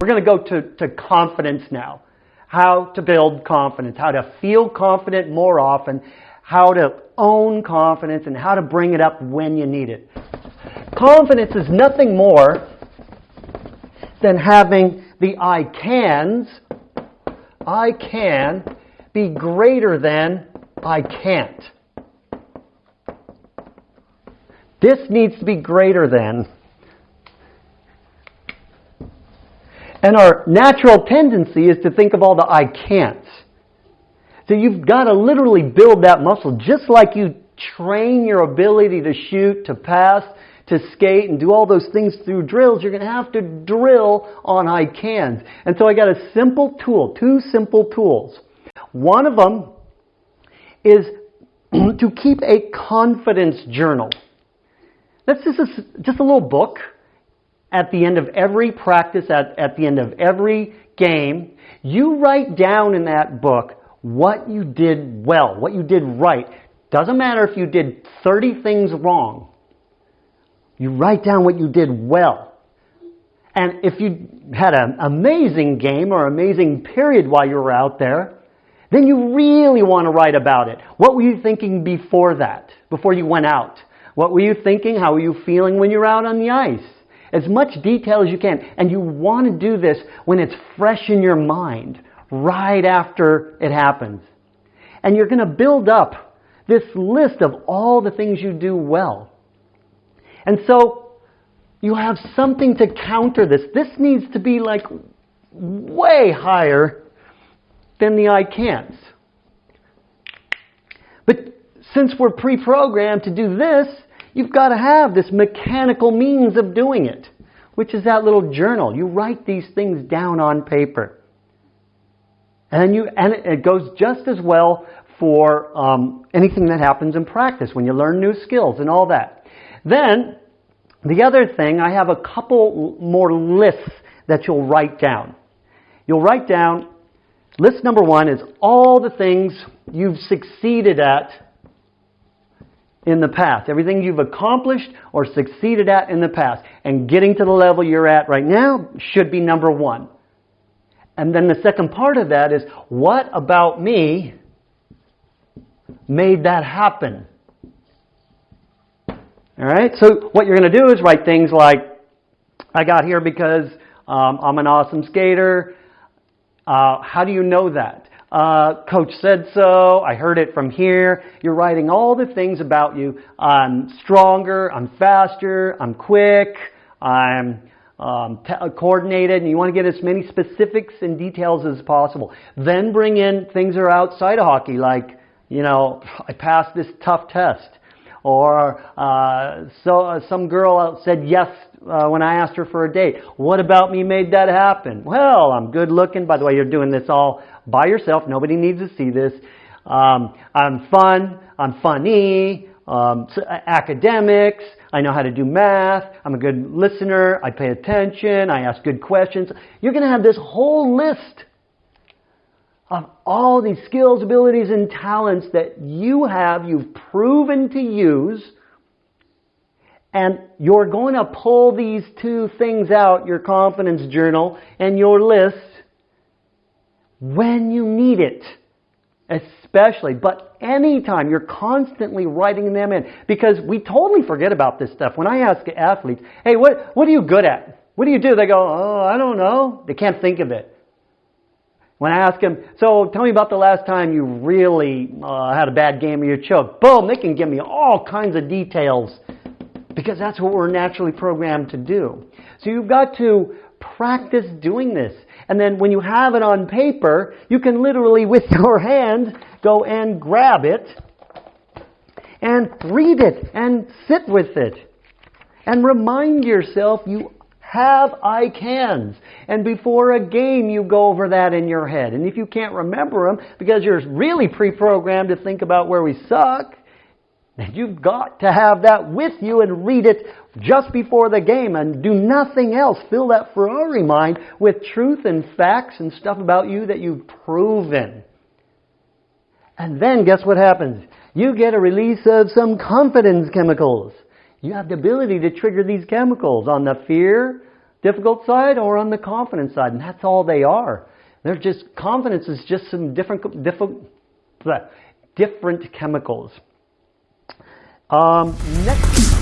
We're going to go to, to confidence now. How to build confidence, how to feel confident more often, how to own confidence, and how to bring it up when you need it. Confidence is nothing more than having the I cans, I can, be greater than I can't. This needs to be greater than. And our natural tendency is to think of all the I can'ts. So you've got to literally build that muscle just like you train your ability to shoot, to pass, to skate and do all those things through drills, you're going to have to drill on I cans. And so I got a simple tool, two simple tools. One of them is to keep a confidence journal. That's just a, just a little book at the end of every practice, at, at the end of every game. You write down in that book what you did well, what you did right. Doesn't matter if you did 30 things wrong. You write down what you did well. And if you had an amazing game or amazing period while you were out there, then you really want to write about it. What were you thinking before that, before you went out? What were you thinking? How were you feeling when you're out on the ice? As much detail as you can. And you want to do this when it's fresh in your mind, right after it happens. And you're going to build up this list of all the things you do well. And so you have something to counter this. This needs to be like way higher than the I can'ts. But since we're pre-programmed to do this, you've got to have this mechanical means of doing it, which is that little journal. You write these things down on paper. And, you, and it goes just as well for um, anything that happens in practice when you learn new skills and all that. Then, the other thing, I have a couple more lists that you'll write down. You'll write down, list number one is all the things you've succeeded at in the past. Everything you've accomplished or succeeded at in the past. And getting to the level you're at right now should be number one. And then the second part of that is, what about me made that happen? All right. So what you're going to do is write things like, "I got here because um, I'm an awesome skater." Uh, how do you know that? Uh, coach said so. I heard it from here. You're writing all the things about you. I'm stronger. I'm faster. I'm quick. I'm um, coordinated, and you want to get as many specifics and details as possible. Then bring in things that are outside of hockey, like you know, I passed this tough test. Or uh, so uh, some girl said yes uh, when I asked her for a date. What about me made that happen? Well, I'm good looking. By the way, you're doing this all by yourself. Nobody needs to see this. Um, I'm fun. I'm funny. Um, so, uh, academics. I know how to do math. I'm a good listener. I pay attention. I ask good questions. You're going to have this whole list of all these skills, abilities, and talents that you have, you've proven to use, and you're going to pull these two things out, your confidence journal and your list, when you need it. Especially, but anytime you're constantly writing them in because we totally forget about this stuff. When I ask athletes, hey, what, what are you good at? What do you do? They go, oh, I don't know. They can't think of it. When I ask them, so tell me about the last time you really uh, had a bad game or you choked. Boom, they can give me all kinds of details because that's what we're naturally programmed to do. So you've got to practice doing this. And then when you have it on paper, you can literally with your hand go and grab it and read it and sit with it and remind yourself you have I cans. And before a game, you go over that in your head. And if you can't remember them because you're really pre programmed to think about where we suck, then you've got to have that with you and read it just before the game and do nothing else. Fill that Ferrari mind with truth and facts and stuff about you that you've proven. And then guess what happens? You get a release of some confidence chemicals. You have the ability to trigger these chemicals on the fear, difficult side or on the confident side, and that's all they are. They're just confidence is just some different different different chemicals. Um, next.